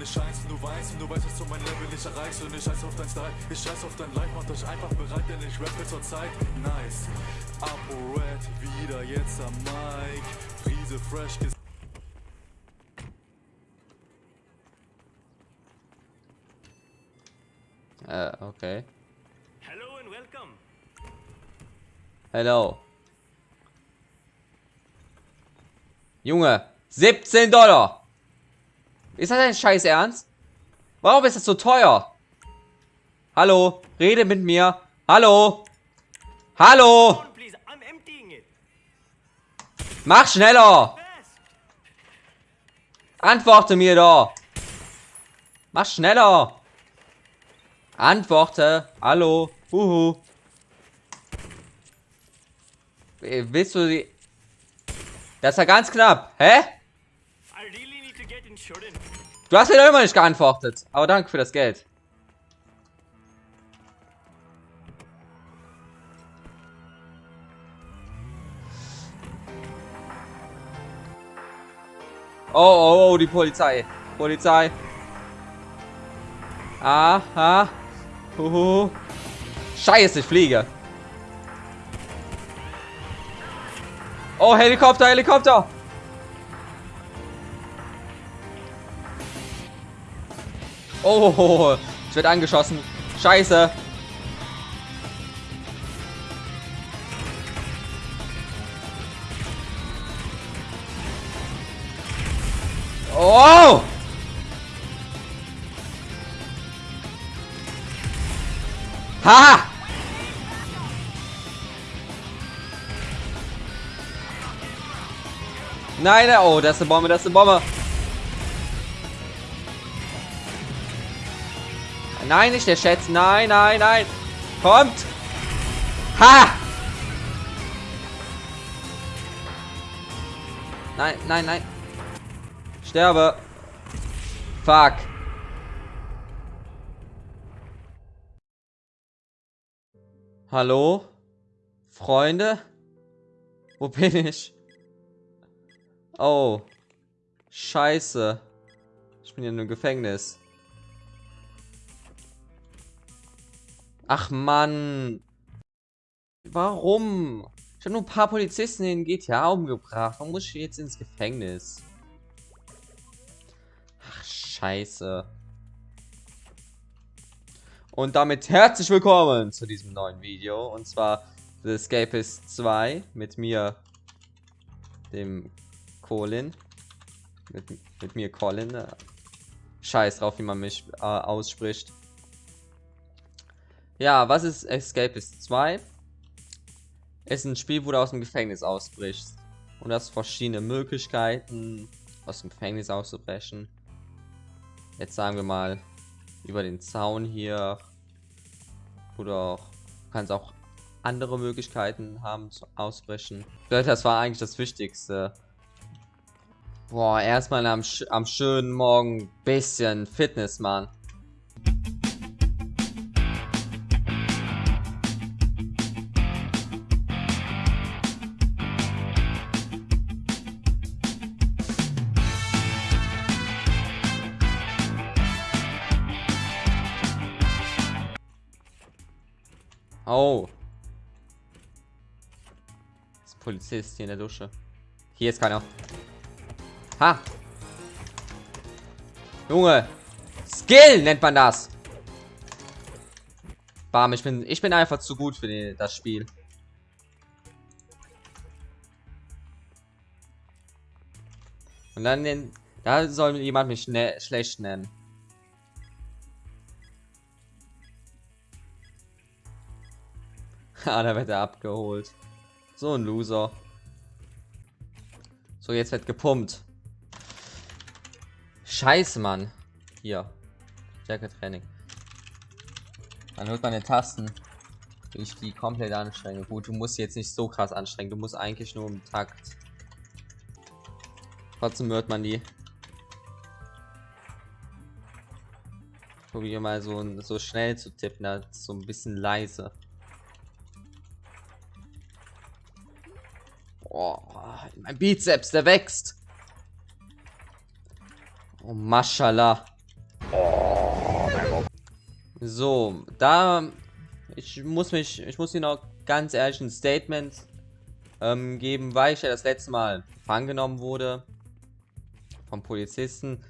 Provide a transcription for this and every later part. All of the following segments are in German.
meine Scheins, du weißt du weißt, dass du mein Level nicht erreichst und ich scheiß auf dein Style, ich scheiß auf dein Life, macht euch einfach bereit, denn ich rappe zur Zeit. Nice, Apo Red, wieder jetzt am Mic, Friese fresh, ges Äh, okay. Hello and welcome. Hello. Junge, 17 Dollar. Ist das ein Scheiß Ernst? Warum ist das so teuer? Hallo, rede mit mir. Hallo. Hallo. Mach schneller. Antworte mir doch. Mach schneller. Antworte. Hallo. Huhu. Äh, Willst du die... Das war ganz knapp. Hä? I really need to get. Du hast mir doch immer nicht geantwortet. Aber danke für das Geld. Oh, oh, oh, die Polizei. Polizei. Aha. Huhu. Scheiße, ich fliege. Oh, Helikopter, Helikopter. Oh, ich werde angeschossen. Scheiße. Oh! Ha! Nein, nein, oh, das ist eine Bombe, das ist eine Bombe. Nein, nicht der Schätz. Nein, nein, nein. Kommt. Ha! Nein, nein, nein. Sterbe. Fuck. Hallo? Freunde? Wo bin ich? Oh. Scheiße. Ich bin hier in einem Gefängnis. Ach Mann. Warum? Ich habe nur ein paar Polizisten in GTA umgebracht. Warum muss ich jetzt ins Gefängnis? Ach, scheiße. Und damit herzlich willkommen zu diesem neuen Video. Und zwar The Escapist 2 mit mir, dem Colin. Mit, mit mir Colin. äh, Scheiß drauf, wie man mich äh, ausspricht. Ja, was ist Escapist 2? Es ist ein Spiel, wo du aus dem Gefängnis ausbrichst. Und hast verschiedene Möglichkeiten, aus dem Gefängnis auszubrechen. Jetzt sagen wir mal, über den Zaun hier. Oder du kannst auch andere Möglichkeiten haben zu ausbrechen. Das war eigentlich das Wichtigste. Boah, erstmal am, am schönen Morgen bisschen Fitness, Mann. Oh. Das ist Polizist hier in der Dusche. Hier ist keiner. Ha. Junge. Skill nennt man das. Bam, ich bin, ich bin einfach zu gut für die, das Spiel. Und dann den, da soll jemand mich ne, schlecht nennen. Ah, da wird er abgeholt. So ein Loser. So, jetzt wird gepumpt. Scheiße, Mann. Hier. Stärke Training. Dann holt man den Tasten. Ich die komplett anstrengen. Gut, du musst jetzt nicht so krass anstrengen. Du musst eigentlich nur im Takt. Trotzdem hört man die. Probiere mal so, so schnell zu tippen, so ein bisschen leise. Oh, mein Bizeps, der wächst. Oh, Maschallah. So, da ich muss mich, ich muss hier noch ganz ehrlich ein Statement ähm, geben, weil ich ja das letzte Mal gefangen genommen wurde vom Polizisten,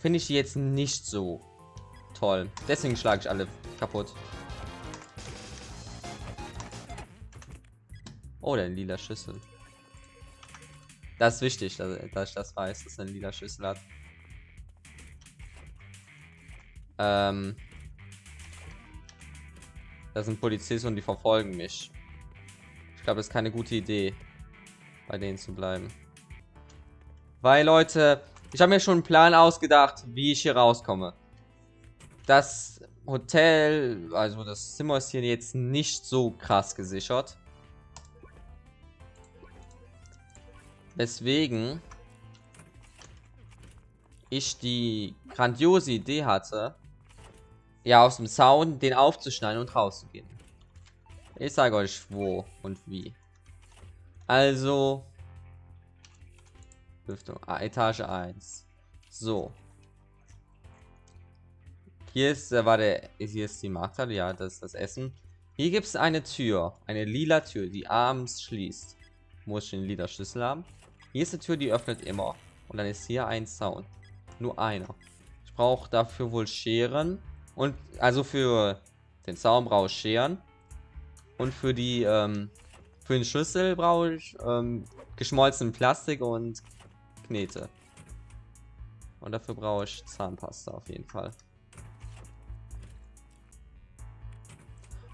finde ich die jetzt nicht so toll. Deswegen schlage ich alle kaputt. Oh, der lila Schüssel. Das ist wichtig, dass, dass ich das weiß, dass er eine lila Schüssel hat. Ähm, das sind Polizisten und die verfolgen mich. Ich glaube, das ist keine gute Idee, bei denen zu bleiben. Weil, Leute, ich habe mir schon einen Plan ausgedacht, wie ich hier rauskomme. Das Hotel, also das Zimmer ist hier jetzt nicht so krass gesichert. Weswegen ich die grandiose Idee hatte, ja, aus dem Zaun den aufzuschneiden und rauszugehen. Ich sage euch wo und wie. Also, Lüftung, ah, Etage 1. So. Hier ist, äh, war der, hier ist die Markthalle, ja, das ist das Essen. Hier gibt es eine Tür, eine lila Tür, die abends schließt. Muss ich einen lila Schlüssel haben. Hier ist eine Tür, die öffnet immer. Und dann ist hier ein Zaun. Nur einer. Ich brauche dafür wohl Scheren. Und also für den Zaun brauche ich Scheren. Und für die, ähm, für den Schlüssel brauche ich ähm, geschmolzenen Plastik und Knete. Und dafür brauche ich Zahnpasta auf jeden Fall.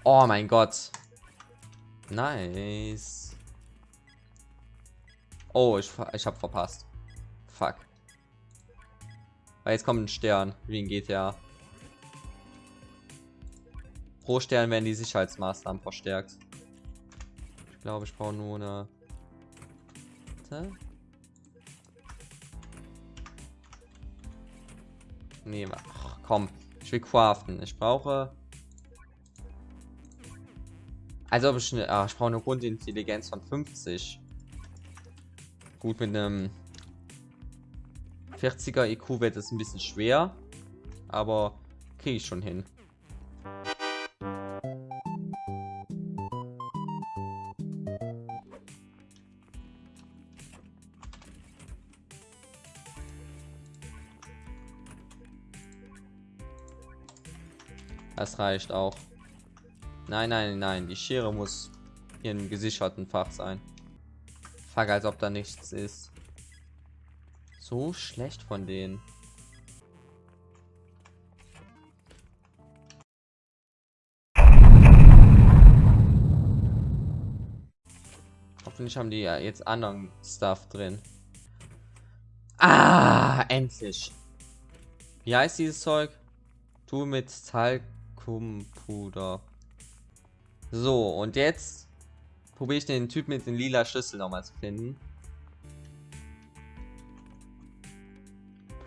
Oh mein Gott. Nice. Oh, ich, ich habe verpasst. Fuck. Weil jetzt kommt ein Stern, wie in GTA. Pro Stern werden die Sicherheitsmaßnahmen verstärkt. Ich glaube, ich brauche nur eine... Warte. Nee, ach, komm. Ich will craften. Ich brauche... Also, ich, ach, ich brauche eine Grundintelligenz von 50. Gut, mit einem 40er IQ wird es ein bisschen schwer. Aber kriege ich schon hin. Das reicht auch. Nein, nein, nein. Die Schere muss hier im gesicherten Fach sein. Fuck, als ob da nichts ist. So schlecht von denen. Hoffentlich haben die ja jetzt anderen Stuff drin. Ah, endlich. Wie heißt dieses Zeug? Tu mit Talg Vakuumpuder. So, und jetzt probiere ich den Typ mit den lila Schlüssel nochmal zu finden.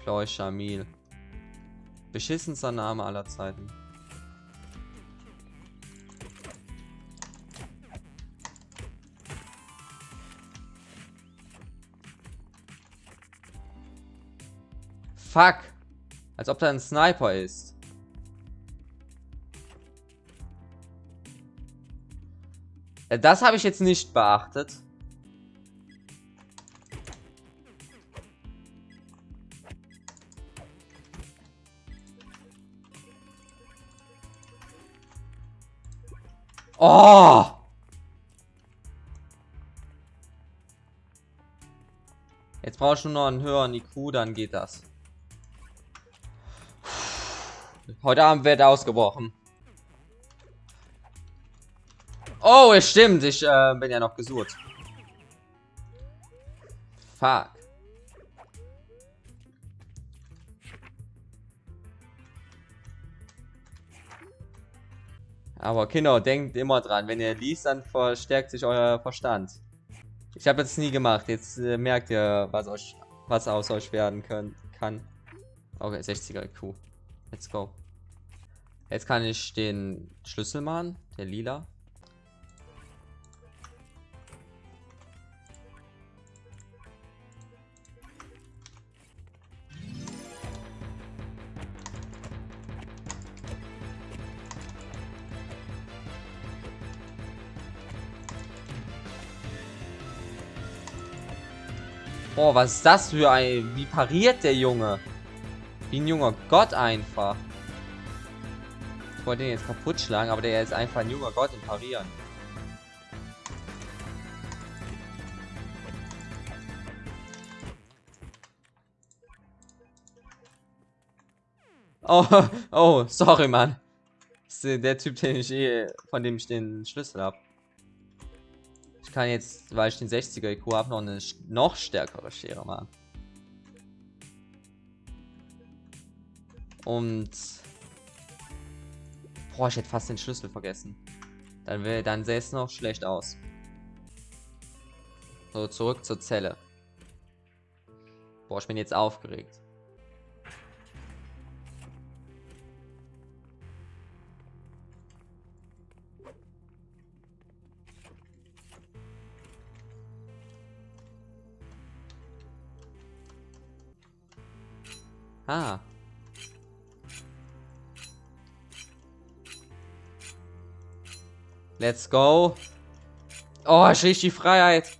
Ploy Shamil. Beschissenster Name aller Zeiten. Fuck. Als ob da ein Sniper ist. Das habe ich jetzt nicht beachtet. Oh! Jetzt brauche ich nur noch einen höheren IQ, dann geht das. Heute Abend wird ausgebrochen. Oh, es stimmt. Ich äh, bin ja noch gesucht. Fuck. Aber Kinder, denkt immer dran, wenn ihr liest, dann verstärkt sich euer Verstand. Ich habe jetzt nie gemacht. Jetzt äh, merkt ihr, was euch, was aus euch werden können, kann. Okay, 60er IQ. Let's go. Jetzt kann ich den Schlüssel machen, der lila. Boah, was ist das für ein... Wie pariert der Junge? Wie ein junger Gott einfach. Ich wollte den jetzt kaputt schlagen, aber der ist einfach ein junger Gott im Parieren. Oh, oh, sorry, Mann. Das ist der Typ, den ich eh, von dem ich den Schlüssel habe. Kann jetzt, weil ich den 60er IQ habe, noch eine noch stärkere Schere machen. Und... Boah, ich hätte fast den Schlüssel vergessen. Dann, dann sähe es noch schlecht aus. So, zurück zur Zelle. Boah, ich bin jetzt aufgeregt. Ah. Let's go. Oh, ich riech die Freiheit.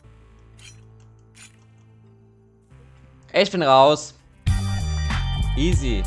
Ich bin raus. Easy.